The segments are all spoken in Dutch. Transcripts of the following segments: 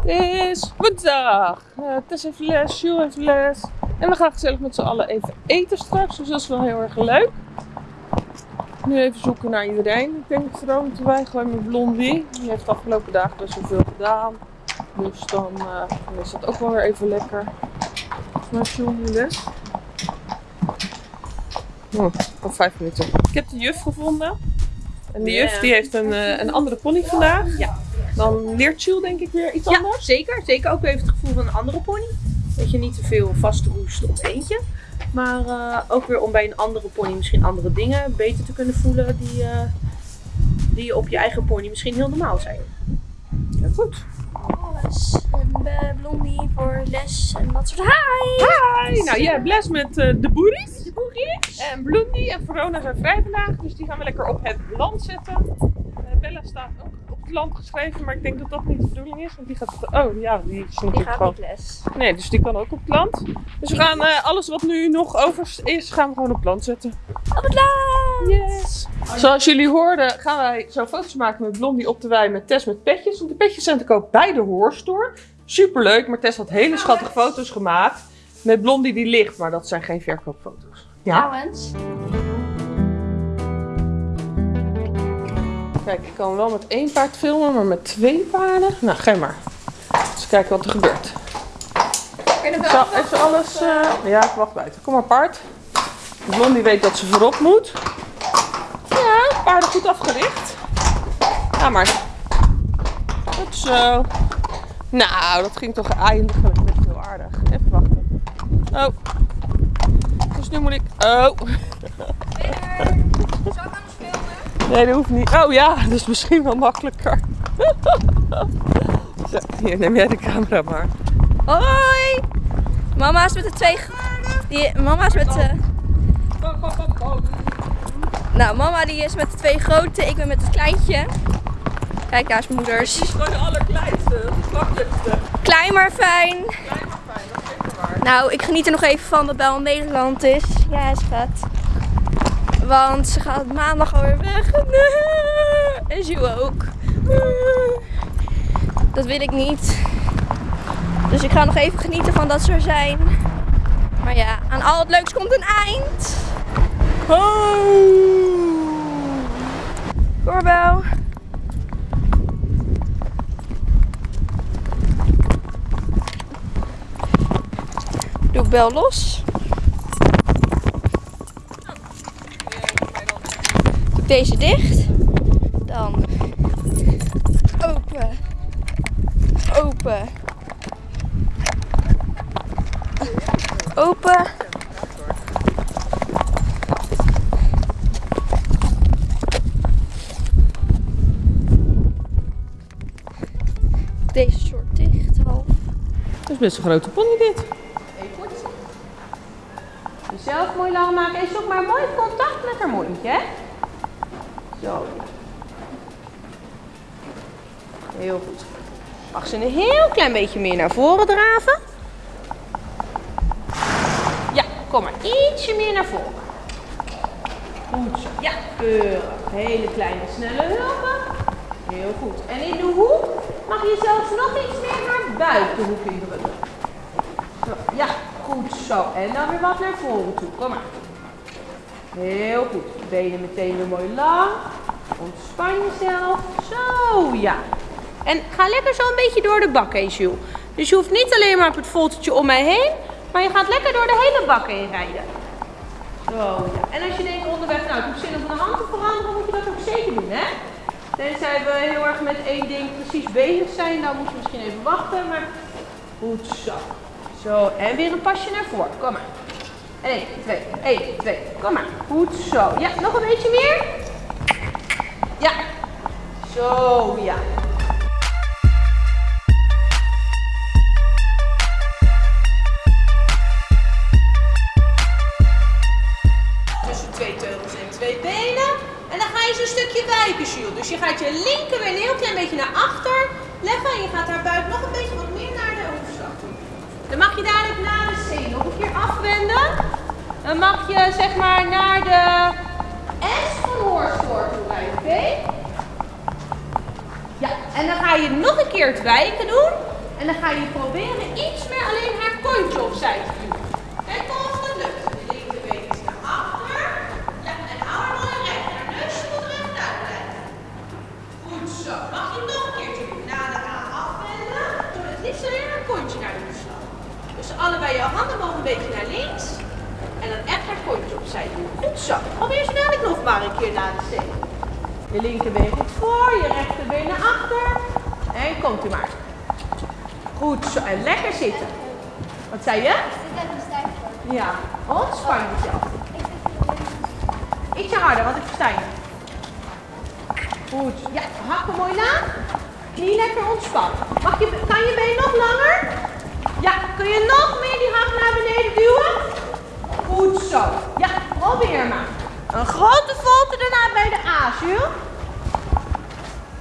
Het is woensdag. Uh, Tess heeft les, Jules heeft les. En we gaan gezellig met z'n allen even eten straks. Dus dat is wel heel erg leuk. Nu even zoeken naar iedereen. Ik denk dat Veronica erbij gewoon met Blondie. Die heeft de afgelopen dagen best wel veel gedaan. Dus dan, dan is dat ook wel weer even lekker. Maar Jules nu les. Oh, vijf minuten. Ik heb de juf gevonden. En de juf die heeft een, uh, een andere pony vandaag. Ja. Dan leert Jules denk ik weer iets Ja, anders. zeker. Zeker ook weer even het gevoel van een andere pony. Dat je niet te veel vastroest op eentje. Maar eh, ook weer om bij een andere pony misschien andere dingen beter te kunnen voelen die, eh, die op je eigen pony misschien heel normaal zijn. Ja, goed. eh, Blondie voor les en dat soort. Hi! Hi! Nou, jij hebt les met eh, de boeries. En Blondie en Verona zijn vrij vandaag, dus die gaan we lekker op het land zetten. Eh, Bella staat ook op het land geschreven, maar ik denk dat dat niet de bedoeling is, want die gaat... Oh ja, die is Die natuurlijk gaat gewoon... niet les. Nee, dus die kan ook op het land. Dus we gaan eh, alles wat nu nog over is, gaan we gewoon op het land zetten. Op het land! Yes! Zoals jullie hoorden gaan wij zo foto's maken met Blondie op de wei met Tess met petjes. Want de petjes zijn te koop bij de Hoorstore. Superleuk, maar Tess had hele schattige foto's gemaakt. Met Blondie die ligt, maar dat zijn geen verkoopfoto's. Ja? Trouwens. Kijk, ik kan wel met één paard filmen, maar met twee paarden? Nou, ga maar. Eens kijken wat er gebeurt. Even alles... eh, Ja, ik wacht buiten. Kom maar, paard. Blondie weet dat ze voorop moet. Ja, paarden goed afgericht. Ga maar. Goed zo. Nou, dat ging toch eindelijk heel aardig. Even wachten. Oh. Nu moet ik... Oh. Zou ik anders filmen? Nee, dat hoeft niet. Oh ja, dat is misschien wel makkelijker. Zo, hier, neem jij de camera maar. Hoi! Mama is met de twee. Die, mama is met de. Nou, mama die is met de twee grote, ik ben met het kleintje. Kijk, daar is mijn moeders. Die is gewoon de allerkleinste, het makkelijkste. Klein maar fijn. Klein maar fijn, dat is zeker waar. Nou, ik geniet er nog even van dat Bel Nederland is. Ja, schat. Want ze gaat maandag alweer weg. En Jules ook. Dat wil ik niet. Dus ik ga nog even genieten van dat ze er zijn. Maar ja, aan al het leuks komt een eind. Doorbel. Doe ik bel los. Doe deze dicht. Dan open. Open. Open. Deze soort dicht, half. Dat is best een grote pony dit. Jezelf mooi lang maken en zoek maar mooi contact met haar mondje. Zo. Heel goed. Mag ze een heel klein beetje meer naar voren draven? Ja, kom maar ietsje meer naar voren. Goed zo. Ja, keurig. Hele kleine, snelle hulpen. Heel goed. En in de hoek mag je zelfs nog iets meer naar buitenhoek indrukken. Zo, ja, goed zo. En dan weer wat naar voren toe. Kom maar. Heel goed. Benen meteen weer mooi lang. Ontspan jezelf. Zo, ja. En ga lekker zo een beetje door de bak heen, Jules. Dus je hoeft niet alleen maar op het foltertje om mij heen, maar je gaat lekker door de hele bak heen rijden. Zo, ja. En als je denkt onderweg, nou, ik heb zin om de hand te veranderen, moet je dat ook zeker doen, hè? Tenzij we heel erg met één ding precies bezig zijn, dan moet je misschien even wachten, maar goed zo. Zo, en weer een pasje naar voren. Kom maar. 1, 2, 1, 2. Kom maar. Goed zo. Ja, nog een beetje meer. Ja. Zo, ja. Zeg maar naar de S van? Ja, en dan ga je nog een keer het doen. En dan ga je proberen iets meer alleen haar kontje opzij te duwen. Kijk of het lukt. De linkerbeen is naar achter. Ja, en hou haar mooi recht. Haar neusje moet recht uit blijven. Goed zo. Mag je nog een keertje doen. Na de A afwenden. Doe het liefst alleen haar kontje naar de. Dus allebei je handen mogen een beetje naar links. En dan echt haar kontje opzij doen. Goed zo. Probeer zo dadelijk nog maar een keer na de. Je linkerbeen goed voor, je rechterbeen naar achter. En komt u maar. Goed zo. En lekker zitten. Wat zei je? Ja, ontspan jezelf. Ietsje harder, want ik versta je. Goed. Ja, hakken mooi na. Knie lekker ontspannen. Mag je, kan je been nog langer? Ja, kun je nog meer die hak naar beneden duwen? Goed zo. Ja, probeer maar. Een grote volte daarna bij de A, Jules.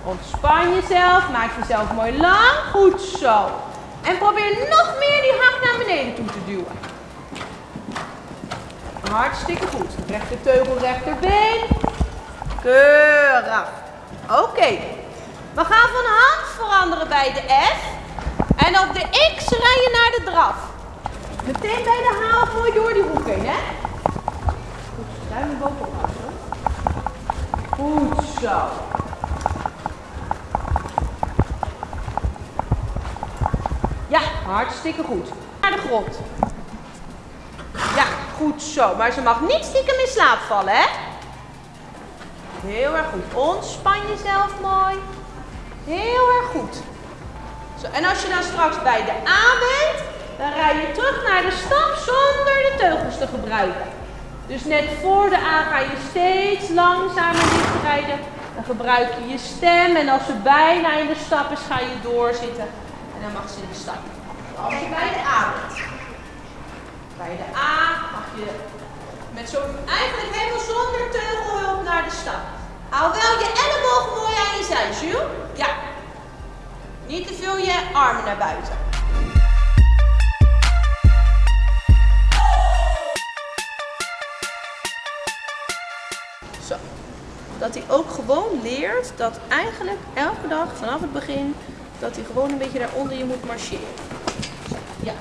Ontspan jezelf, maak jezelf mooi lang. Goed zo. En probeer nog meer die hak naar beneden toe te duwen. Hartstikke goed. Rechter teugel, rechterbeen. Keurig. Oké. We gaan van hand veranderen bij de F. En op de X rij je naar de draf. Meteen bij de haal mooi door die hoek heen, hè? Goed, bovenop. Goed zo. Ja, hartstikke goed. Naar de grond. Ja, goed zo. Maar ze mag niet stiekem in slaap vallen, hè? Heel erg goed. Ontspan jezelf mooi. Heel erg goed. Zo, en als je dan straks bij de A bent, dan rij je terug naar de stap zonder de teugels te gebruiken. Dus net voor de A ga je steeds langzamer dicht rijden. Dan gebruik je je stem en als ze bijna in de stap is, ga je doorzitten. En dan mag ze in de stap. Als je bij de A bent. Bij de A mag je met zo'n eigenlijk helemaal zonder teugelhulp naar de stap. Hou wel je ellebogen mooi aan je zij, Jules. Ja. Niet te veel je armen naar buiten. Dat hij ook gewoon leert dat eigenlijk elke dag vanaf het begin dat hij gewoon een beetje daaronder je moet marcheren. Ja.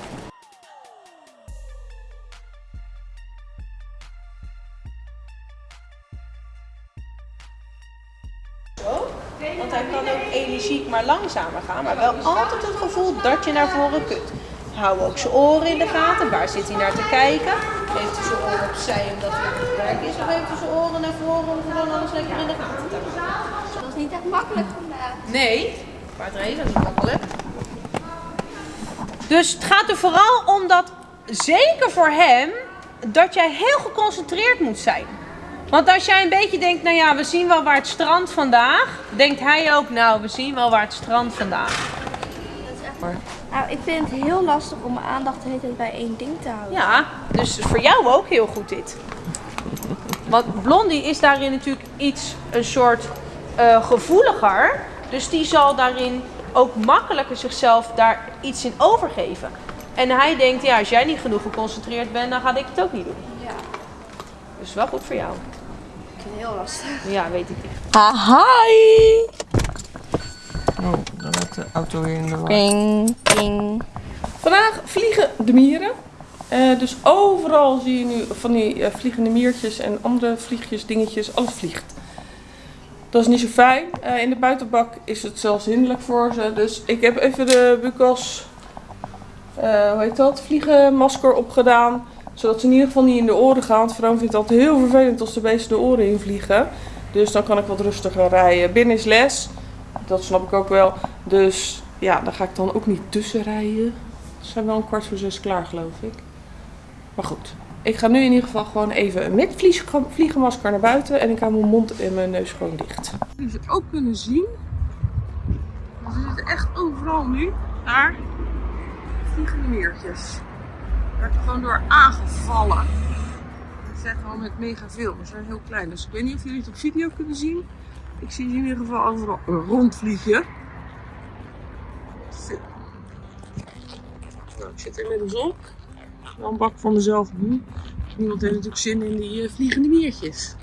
Want hij kan ook energiek maar langzamer gaan, maar wel altijd het gevoel dat je naar voren kunt. Hou ook zijn oren in de gaten. Waar zit hij naar te kijken? Heeft hij zijn oren opzij omdat hij aan het werk is? Of heeft hij zijn oren naar voren om gewoon alles lekker in de gaten te houden? Dat is niet echt makkelijk vandaag. Nee, paardrijden is niet makkelijk. Dus het gaat er vooral om dat, zeker voor hem, dat jij heel geconcentreerd moet zijn. Want als jij een beetje denkt, nou ja, we zien wel waar het strand vandaag, denkt hij ook, nou, we zien wel waar het strand vandaag. Nou, ik vind het heel lastig om mijn aandacht de hele tijd bij één ding te houden. Ja, dus voor jou ook heel goed dit. Want Blondie is daarin natuurlijk iets, een soort eh, gevoeliger. Dus die zal daarin ook makkelijker zichzelf daar iets in overgeven. En hij denkt, ja, als jij niet genoeg geconcentreerd bent, dan ga ik het ook niet doen. Ja, Dus wel goed voor jou. ik vind het heel lastig. Ja, weet ik niet. Hi! Oh, de auto weer in de war. Vandaag vliegen de mieren. Eh, dus overal zie je nu van die eh, vliegende miertjes en andere vliegjes, dingetjes. Alles vliegt. Dat is niet zo fijn. Eh, in de buitenbak is het zelfs hinderlijk voor ze. Dus ik heb even de Bucas, hoe heet dat, vliegenmasker opgedaan. Zodat ze in ieder geval niet in de oren gaan. Want vindt het altijd heel vervelend als de beesten de oren invliegen. Dus dan kan ik wat rustiger rijden. Binnen is les. Dat snap ik ook wel. Dus ja, daar ga ik dan ook niet tussen rijden. Ze zijn wel een kwart voor zes klaar, geloof ik. Maar goed. Ik ga nu in ieder geval gewoon even met vliegenmasker naar buiten. En ik hou mijn mond en mijn neus gewoon dicht. Jullie het ook kunnen zien. Ze zitten echt overal nu. Daar. Vliegende meertjes. Gewoon door aangevallen. Het zijn gewoon met mega veel. Ze zijn heel klein. Dus ik weet niet of jullie het op video kunnen zien. Ik zie in ieder geval overal rondvliegen. Nou, ik zit inmiddels op. Wel een bak voor mezelf nu. Niemand heeft natuurlijk zin in die eh, vliegende miertjes.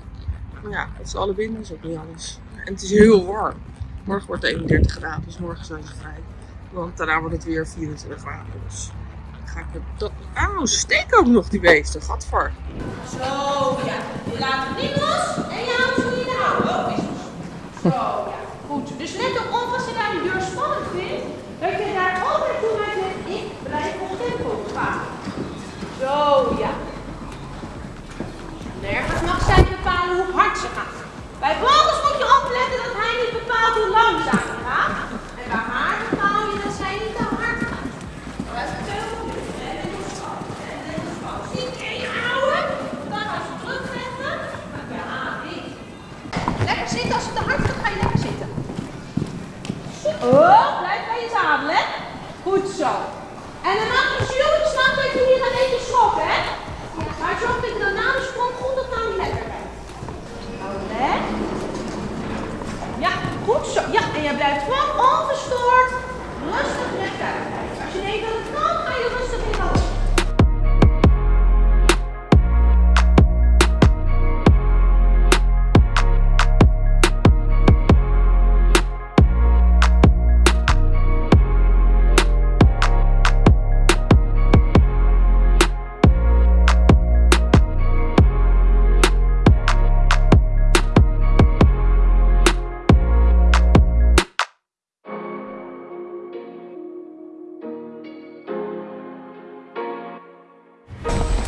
Maar ja, het is alle binnen is ook niet alles. En het is heel warm. Morgen wordt het 31 graden, dus morgen zijn ze vrij. Want daarna wordt het weer 24 graden. Dus ga ik het dat. Steek ook nog die beesten. Gadver. Zo, ja. Je laat hem niet los je houdt ze in de houden. Oh, is het. Zo, ja. Goed. Dus let erop als je daar de deur spannend vindt, dat je daar altijd toe uit ik blijf op tempo gaan. Zo, ja. Nergens mag zij bepalen hoe hard ze gaat. Bij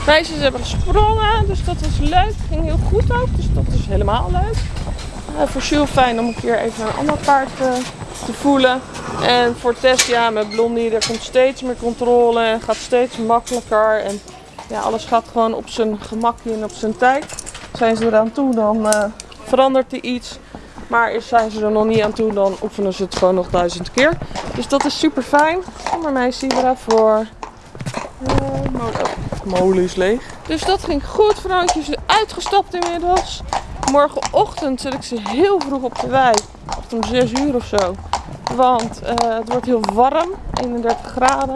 Meisjes hebben gesprongen, dus dat was leuk. Ging heel goed ook, dus dat is helemaal leuk. Eh, voor Jules fijn om een keer even een ander paard eh, te voelen. En voor Tess, ja, met Blondie, er komt steeds meer controle en gaat steeds makkelijker. En ja, alles gaat gewoon op zijn gemakje en op zijn tijd. Zijn ze eraan toe, dan eh, verandert er iets. Maar zijn ze er nog niet aan toe, dan oefenen ze het gewoon nog duizend keer. Dus dat is super fijn. Kom maar meisje, daarvoor. Eh, molen. Molen is leeg. Dus dat ging goed. Vrouwtje is uitgestapt inmiddels. Morgenochtend zet ik ze heel vroeg op de wei. Om 6 uur of zo. Want eh, het wordt heel warm. 31 graden.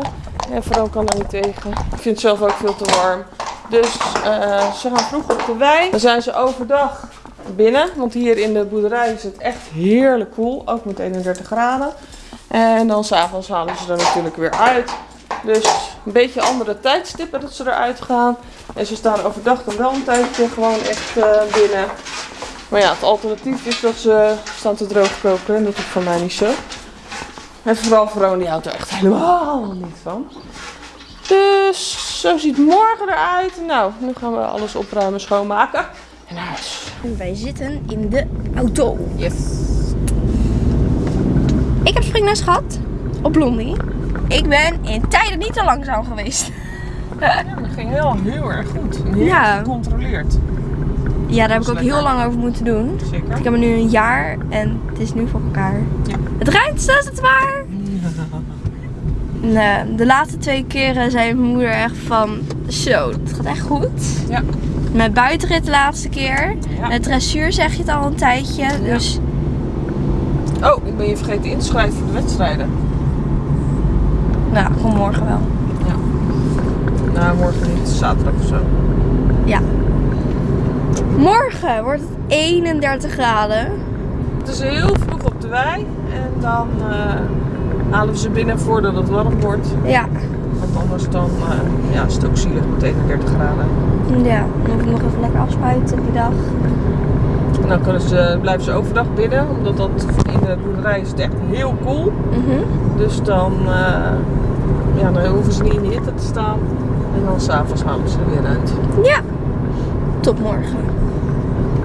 En vooral kan er niet tegen. Ik vind het zelf ook veel te warm. Dus eh, ze gaan vroeg op de wei. Dan zijn ze overdag binnen. Want hier in de boerderij is het echt heerlijk koel. Ook met 31 graden. En dan s'avonds halen ze er natuurlijk weer uit. Dus een beetje andere tijdstippen dat ze eruit gaan. En ze staan overdag dan wel een tijdje gewoon echt eh, binnen. Maar ja, het alternatief is dat ze staan te droogkoken. En dat is voor mij niet zo. En vooral Veron die houdt er echt helemaal niet van. Dus zo ziet morgen eruit. Nou, nu gaan we alles opruimen, schoonmaken. En naar huis. En wij zitten in de auto. Yes. Ik heb springles gehad op Blondie. Ik ben in tijden niet te langzaam geweest. Ja, dat ging heel, heel erg goed. Heel Ja. gecontroleerd. Ja, daar heb ik ook lekker. heel lang over moeten doen. Zeker. Ik heb er nu een jaar en het is nu voor elkaar. Ja. Het rijdt, is het waar. Nee, de laatste twee keren zei mijn moeder echt van, zo, het gaat echt goed. Ja. Met buitenrit de laatste keer. Ja. Met dressuur zeg je het al een tijdje. Dus Oh, ik ben je vergeten in te schrijven voor de wedstrijden. Nou, kom morgen wel. Nou, morgen niet, zaterdag of zo. Ja. Morgen wordt het 31 graden. Het is heel vroeg op de wei en dan eh, halen we ze binnen voordat het warm wordt. Ja. Want anders dan eh, ja, is het ook zielig met 31 graden. Ja, dan hoef ik nog even lekker afspuiten die dag. En dan kunnen ze, blijven ze overdag binnen, omdat dat in de boerderij is het echt heel koel. Mhm. Dus dan, eh, ja, dan hoeven ze niet in de hitte te staan. En dan s'avonds halen ze er weer uit. Ja. Tot morgen.